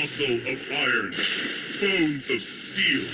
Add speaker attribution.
Speaker 1: muscle of iron, bones of steel.